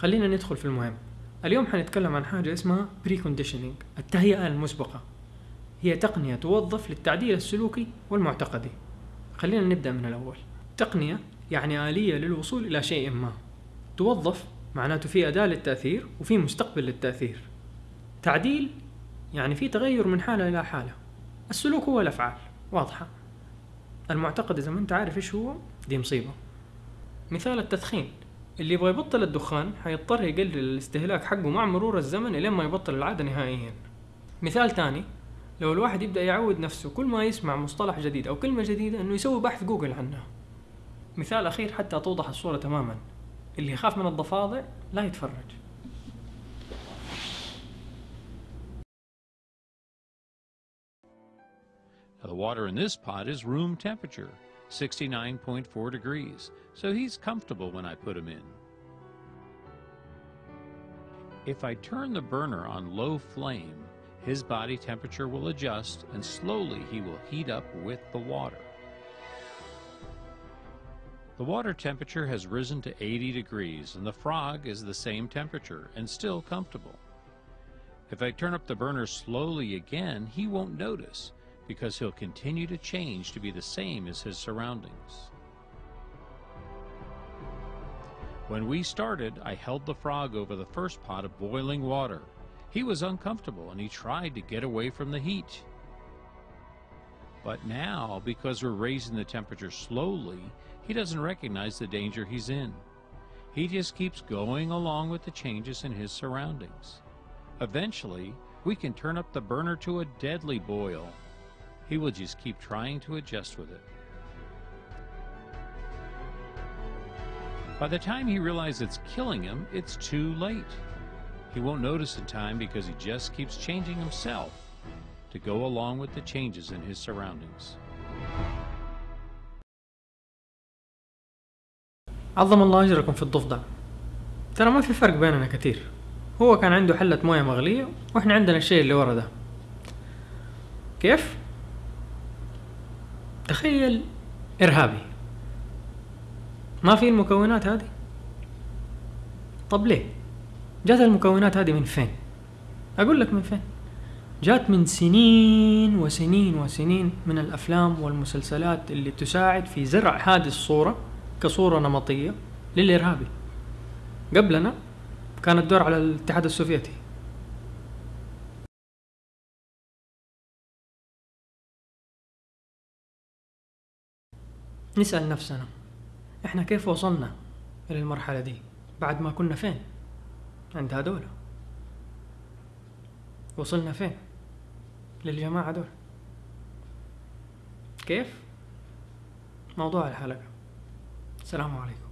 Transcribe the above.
خلينا ندخل في المهم. اليوم حنتكلم عن حاجة اسمها conditioning التهيئة المسبقة. هي تقنية توظف للتعديل السلوكي والمعتقدي. خلينا نبدأ من الأول. تقنية يعني آلية للوصول إلى شيء ما. توظف معناته في أداة للتأثير وفي مستقبل للتأثير. تعديل يعني في تغير من حالة إلى حالة. السلوك هو الأفعال. واضحة. المعتقد إذا ما أنت عارف إيش هو دي مصيبة. مثال التدخين. اللي يبغى يبطل الدخان حيضطر يقلل الاستهلاك حقه مع مرور الزمن إلين ما يبطل العادة نهائيا. مثال تاني لو الواحد يبدأ يعود نفسه كل ما يسمع مصطلح جديد أو كلمة جديدة إنه يسوي بحث جوجل عنها مثال أخير حتى توضح الصورة تماما اللي يخاف من الضفادع لا يتفرج. The water in this pot is room temperature, 69.4 degrees, so he's comfortable when I put him in. If I turn the burner on low flame, his body temperature will adjust and slowly he will heat up with the water. The water temperature has risen to 80 degrees and the frog is the same temperature and still comfortable. If I turn up the burner slowly again, he won't notice because he'll continue to change to be the same as his surroundings. When we started, I held the frog over the first pot of boiling water. He was uncomfortable and he tried to get away from the heat. But now, because we're raising the temperature slowly, he doesn't recognize the danger he's in. He just keeps going along with the changes in his surroundings. Eventually, we can turn up the burner to a deadly boil. He will just keep trying to adjust with it. By the time he realizes it's killing him, it's too late. He won't notice in time because he just keeps changing himself to go along with the changes in his surroundings. عظم الله أجركم في الضفدع ترى ما في فرق بيننا كتير هو كان عنده حلة موية مغلية وإحنا عندنا الشيء اللي ورا ده كيف؟ تخيل. إرهابي. ما في المكونات هذه؟ طب ليه؟ جات المكونات هذه من فين؟ أقول لك من فين. جات من سنين وسنين وسنين من الأفلام والمسلسلات اللي تساعد في زرع هذه الصورة كصورة نمطية للإرهابي. قبلنا كان الدور على الاتحاد السوفيتي. نسأل نفسنا إحنا كيف وصلنا إلى المرحلة دي؟ بعد ما كنا فين؟ عند هذول. وصلنا فين؟ للجماعة دول. كيف؟ موضوع الحلقة. السلام عليكم.